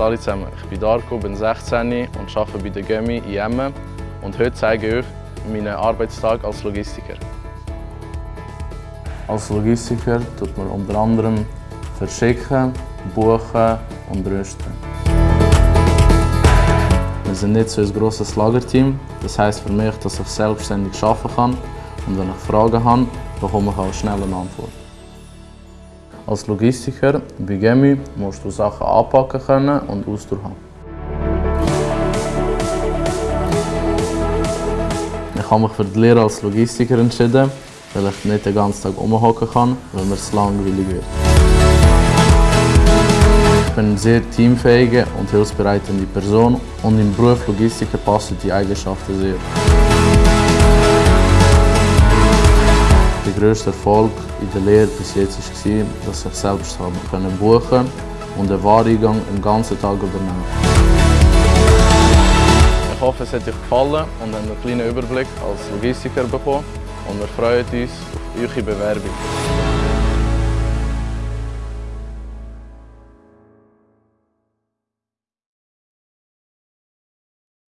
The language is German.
alle zusammen, ich bin Darko, bin 16 und arbeite bei der Gemi in Emmen und heute zeige ich euch meinen Arbeitstag als Logistiker. Als Logistiker tut man unter anderem verschicken, buchen und rüsten. Wir sind nicht so ein grosses Lagerteam, das heisst für mich, dass ich selbstständig arbeiten kann und wenn ich Fragen habe, bekomme ich auch schnell eine Antwort. Als Logistiker bei Gemi musst du Sachen anpacken können und Ausdauer haben. Ich habe mich für die Lehre als Logistiker entschieden, weil ich nicht den ganzen Tag rumhocken kann, weil mir es langweilig wird. Ich bin eine sehr teamfähige und hilfsbereitende Person und im Beruf Logistiker passen die Eigenschaften sehr. Grösste Erfolg in der Lehre bis jetzt war, dass ich selbst buchen konnte und den Wareneingang den ganzen Tag übernehmen. Ich hoffe, es hat euch gefallen und habt einen kleinen Überblick als Logistiker bekommen und wir freuen uns auf eure Bewerbung.